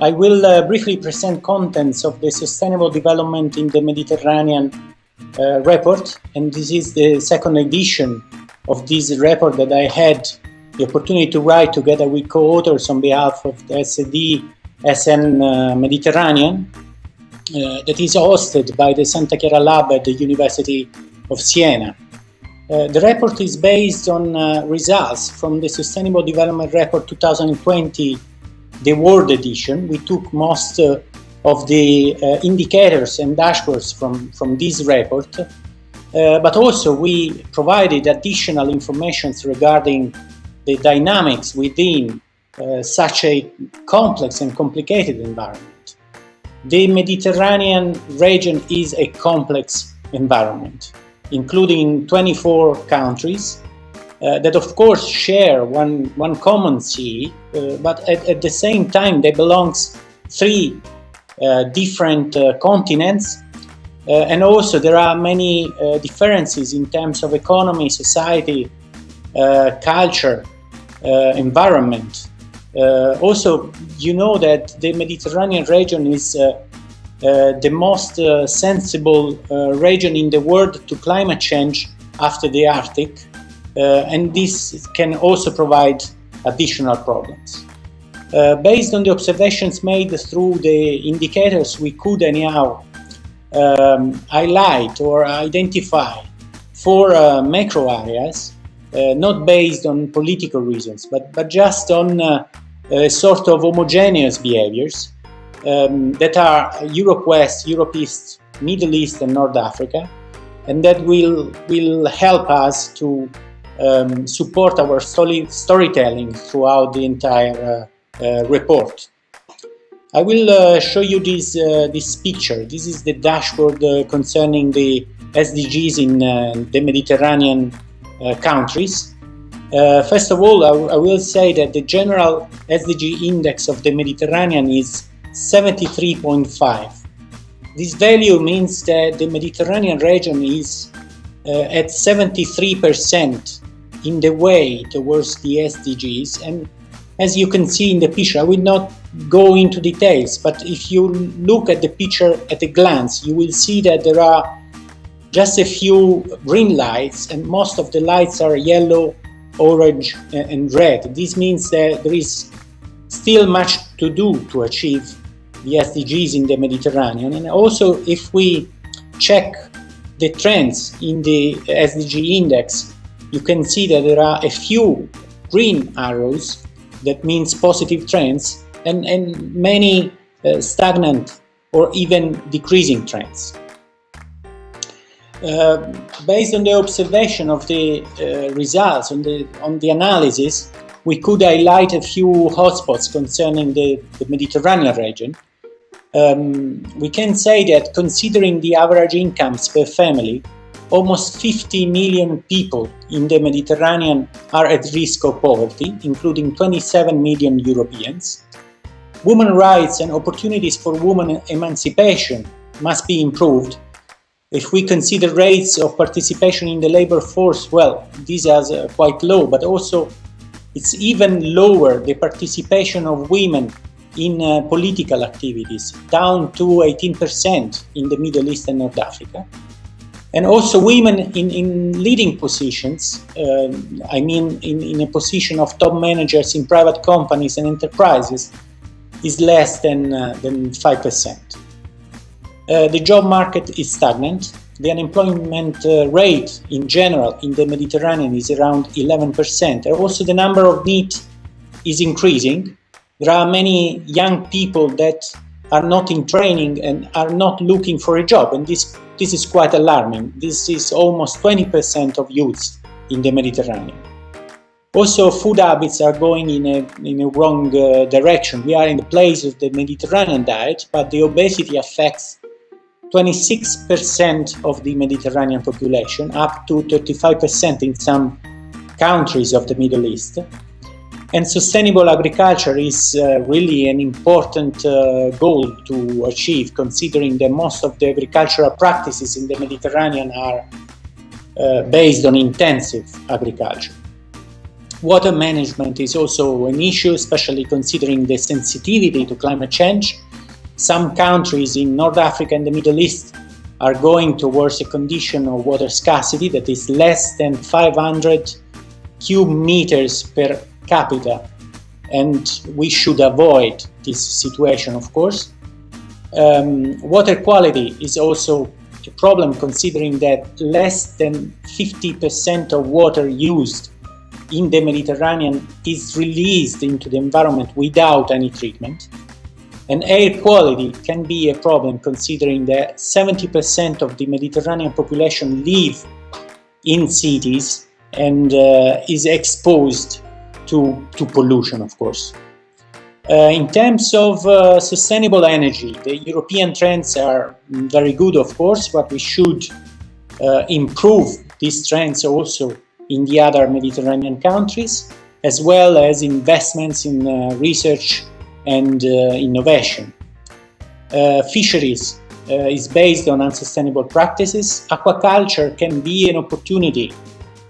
I will uh, briefly present contents of the Sustainable Development in the Mediterranean uh, report, and this is the second edition of this report that I had the opportunity to write together with co-authors on behalf of the SD SN uh, Mediterranean, uh, that is hosted by the Santa Chiara Lab at the University of Siena. Uh, the report is based on uh, results from the Sustainable Development Report 2020, the World Edition. We took most uh, of the uh, indicators and dashboards from, from this report, uh, but also we provided additional information regarding the dynamics within uh, such a complex and complicated environment. The Mediterranean region is a complex environment including 24 countries uh, that of course share one, one common sea, uh, but at, at, the same time they belong three uh, different uh, continents uh, and also there are many uh, differences in terms of economy, society, culture, environment. also, you know that the Mediterranean region is the most sensible region in the world to climate change after the Arctic, and this can also provide additional problems. Uh, based on the observations made through the indicators, we could anyhow um, highlight or identify four uh, macro areas, uh, not based on political reasons, but, but just on a sort of homogeneous behaviors um, that are Europe West, Europe East, Middle East and North Africa and that will, will help us to um, support our story, storytelling throughout the entire uh, uh, report. I will uh, show you this, uh, this picture. This is the dashboard uh, concerning the SDGs in uh, the Mediterranean countries. first of all, I, I will say that the general SDG index of the Mediterranean is 73.5. This value means that the Mediterranean region is uh, at 73% in the way towards the SDGs and as you can see in the picture, I will not go into details, but if you look at the picture at a glance, you will see that there are just a few green lights and most of the lights are yellow, orange and red. This means that there is still much to do to achieve the SDGs in the Mediterranean. And also, if we check the trends in the SDG index, you can see that there are a few green arrows, that means positive trends, and, and many uh, stagnant or even decreasing trends. Uh, based on the observation of the uh, results, on the, on the analysis, we could highlight a few hotspots concerning the, the Mediterranean region. Um, we can say that considering the average incomes per family, almost 50 million people in the Mediterranean are at risk of poverty, including 27 million Europeans. Women rights and opportunities for women emancipation must be improved. If we consider rates of participation in the labor force, well, these are uh, quite low, but also it's even lower the participation of women in uh, political activities, down to 18% in the Middle East and North Africa. And also women in, in leading positions, uh, I mean in, in a position of top managers in private companies and enterprises, is less than, uh, than 5%. Uh, the job market is stagnant the unemployment uh, rate in general in the Mediterranean is around 11%. Also the number of NEET is increasing. There are many young people that are not in training and are not looking for a job and this, this is quite alarming. This is almost 20% of youths in the Mediterranean. Also, food habits are going in a, in a wrong uh, direction. We are in the place of the Mediterranean diet, but the obesity affects 26% of the Mediterranean population, up to 35% in some countries of the Middle East. And sustainable agriculture is uh, really an important uh, goal to achieve, considering that most of the agricultural practices in the Mediterranean are uh, based on intensive agriculture. Water management is also an issue, especially considering the sensitivity to climate change. Some countries in North Africa and the Middle East are going towards a condition of water scarcity that is less than 500 cube meters per capita. And we should avoid this situation, of course. Um, water quality is also a problem considering that less than 50% of water used in the Mediterranean is released into the environment without any treatment. And air quality can be a problem considering that 70% of the Mediterranean population live in cities and uh, is exposed to, to pollution, of course. Uh, in terms of uh, sustainable energy, the European trends are very good, of course, but we should uh, improve these trends also in the other Mediterranean countries, as well as investments in uh, research and uh, innovation. Uh, fisheries is based on unsustainable practices. Aquaculture can be an opportunity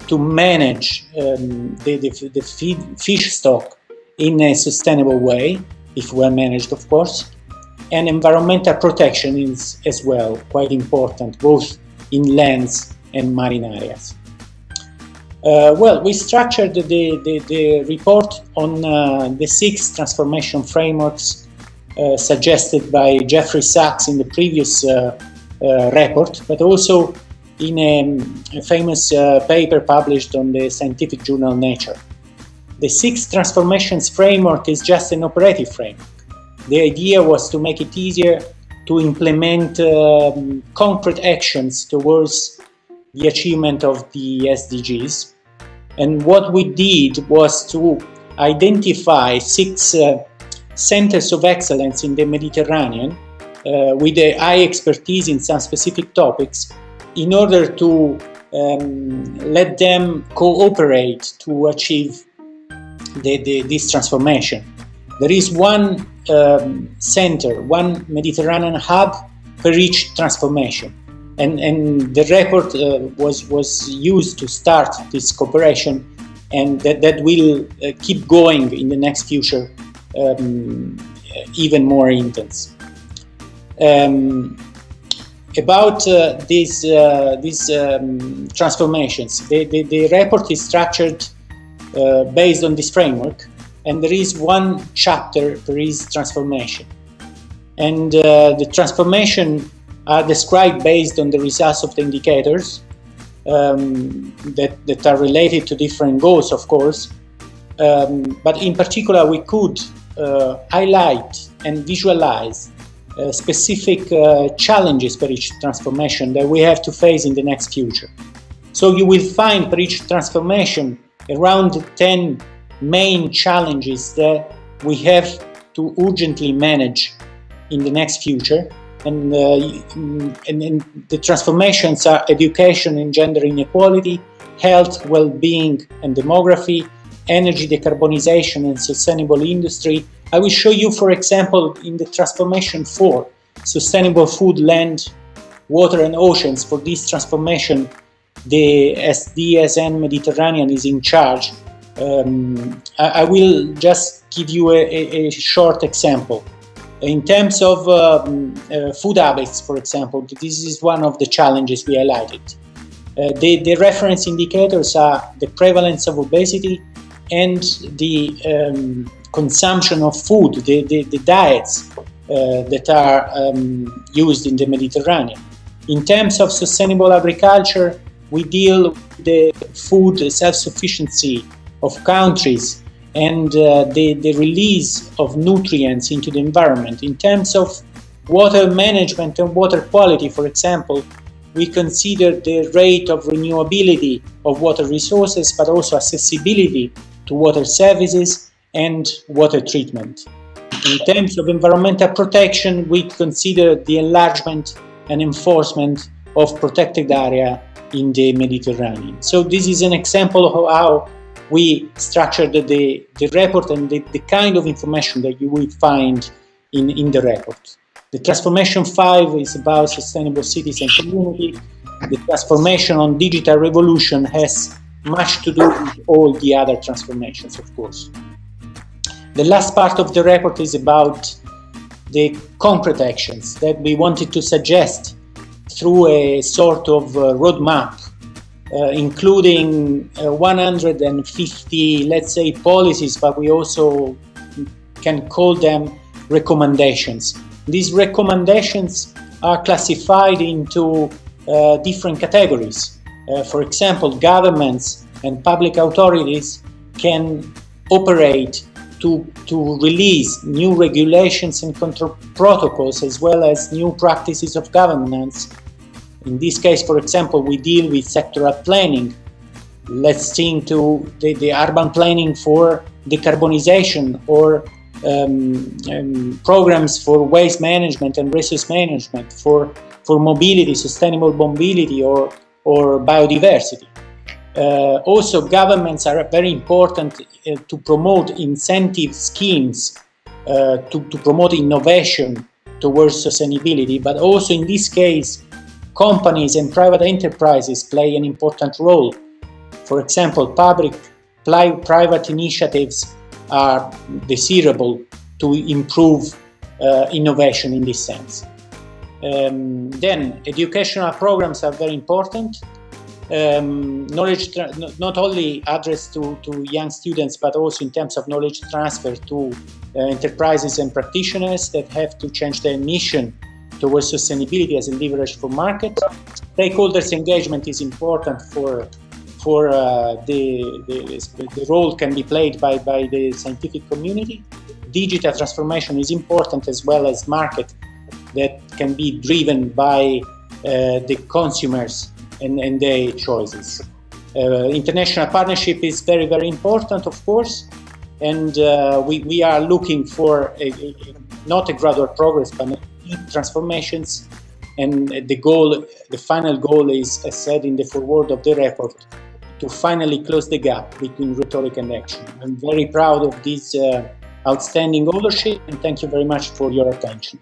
to manage um, the, the, the fish stock in a sustainable way, if well managed, of course. And environmental protection is as well quite important, both in lands and marine areas. Uh, well, we structured the, the, the report on uh, the six transformation frameworks uh, suggested by Jeffrey Sachs in the previous uh, uh, report, but also in a, a famous uh, paper published on the scientific journal Nature. The six transformations framework is just an operative framework. The idea was to make it easier to implement um, concrete actions towards the achievement of the SDGs. And what we did was to identify six uh, centers of excellence in the Mediterranean uh, with a high expertise in some specific topics in order to um, let them cooperate to achieve the, the, this transformation. There is one um, center, one Mediterranean hub for each transformation and, and the report uh, was, was used to start this cooperation and that, that will uh, keep going in the next future um, even more intense. Um, about uh, these, uh, these um, transformations, the, the, the, report is structured uh, based on this framework and there is one chapter for each transformation. And the transformation are described based on the results of the indicators um, that, that are related to different goals, of course. Um, but in particular, we could uh, highlight and visualize uh, specific uh, challenges for each transformation that we have to face in the next future. So you will find for each transformation around 10 main challenges that we have to urgently manage in the next future and, uh, and, and, the transformations are education and gender inequality, health, well-being and demography, energy decarbonization and sustainable industry. I will show you, for example, in the transformation 4, sustainable food, land, water and oceans. For this transformation, the SDSN Mediterranean is in charge. Um, I, I, will just give you a, a, a short example. In terms of um, uh, food habits, for example, this is one of the challenges we highlighted. Uh, the, the, reference indicators are the prevalence of obesity and the um, consumption of food, the, the, the diets uh, that are um, used in the Mediterranean. In terms of sustainable agriculture, we deal with the food self-sufficiency of countries and uh, the, the release of nutrients into the environment. In terms of water management and water quality, for example, we consider the rate of renewability of water resources, but also accessibility to water services and water treatment. In terms of environmental protection, we consider the enlargement and enforcement of protected area in the Mediterranean. So this is an example of how we structured the, the report and the, the kind of information that you will find in, in the report. The Transformation 5 is about sustainable cities and community. The Transformation on Digital Revolution has much to do with all the other transformations, of course. The last part of the report is about the concrete actions that we wanted to suggest through a sort of uh, roadmap, uh, including uh, 150, let's say, policies, but we also can call them recommendations. These recommendations are classified into uh, different categories. Uh, for example, governments and public authorities can operate to, to release new regulations and control protocols as well as new practices of governance. In this case, for example, we deal with sectoral planning. Let's think to the, the urban planning for decarbonization or um, um, programs for waste management and resource management, for, for mobility, sustainable mobility or, or biodiversity. Uh, also, governments are very important uh, to promote incentive schemes uh, to, to promote innovation towards sustainability, but also in this case, companies and private enterprises play an important role. For example, public private initiatives are desirable to improve uh, innovation in this sense. Um, then educational programs are very important. Um, knowledge not only addressed to, to young students but also in terms of knowledge transfer to uh, enterprises and practitioners that have to change their mission towards sustainability as a leverage for market. Stakeholders engagement is important for for uh, the, the, the, role can be played by, by the scientific community. Digital transformation is important as well as market that can be driven by uh, the consumers and, and their choices. Uh, international partnership is very, very important, of course, and uh, we, we are looking for a, a, not a gradual progress, but transformations. And the goal, the final goal is, as said in the foreword of the report, to finally close the gap between rhetoric and action. I'm very proud of this uh, outstanding ownership and thank you very much for your attention.